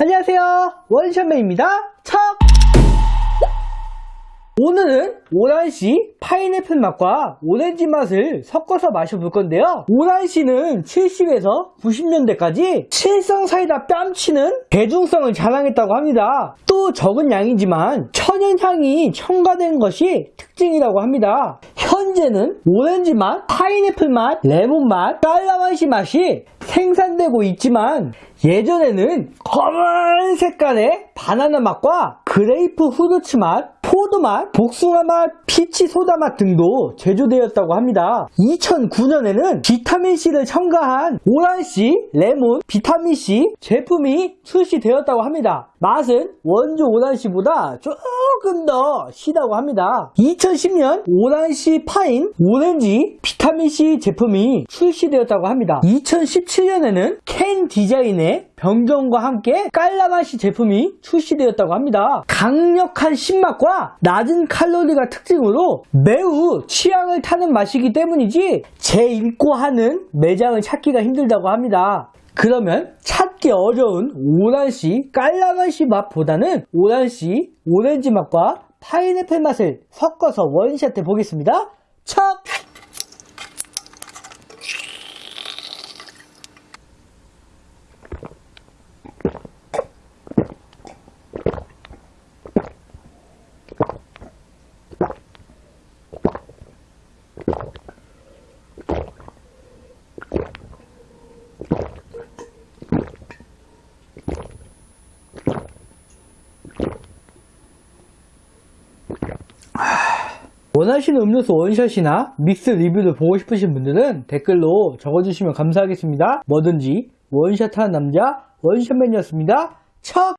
안녕하세요. 원샷맨입니다. 척! 오늘은 오란시 파인애플 맛과 오렌지 맛을 섞어서 마셔볼 건데요. 오란시는 70에서 90년대까지 칠성 사이다 뺨치는 대중성을 자랑했다고 합니다. 또 적은 양이지만 천연향이 첨가된 것이 특징이라고 합니다 현재는 오렌지 맛, 파인애플 맛, 레몬 맛, 깔라만시 맛이 생산되고 있지만 예전에는 검은 색깔의 바나나 맛과 grapefruit 맛, 포도 맛, 복숭아 맛, peach 소다 맛 등도 제조되었다고 합니다. 2009년에는 비타민C를 첨가한 오란씨 레몬 비타민C 제품이 출시되었다고 합니다. 맛은 원조 오란씨보다 조금 더 시다고 합니다. 2010년 오란씨 파인 오렌지 비타민C 제품이 출시되었다고 합니다. 2017년에는 캔 디자인의 변경과 함께 깔라만시 제품이 출시되었다고 합니다. 강력한 신맛과 낮은 칼로리가 특징으로 매우 취향을 타는 맛이기 때문이지 제1고 하는 매장을 찾기가 힘들다고 합니다. 그러면 찾기 어려운 오란씨 깔라맛이 맛보다는 오란씨 오렌지 맛과 파인애플 맛을 섞어서 원샷 해 보겠습니다. 척! 원하시는 음료수 원샷이나 믹스 리뷰를 보고 싶으신 분들은 댓글로 적어주시면 감사하겠습니다. 뭐든지 원샷하는 남자 원샷맨이었습니다. 척!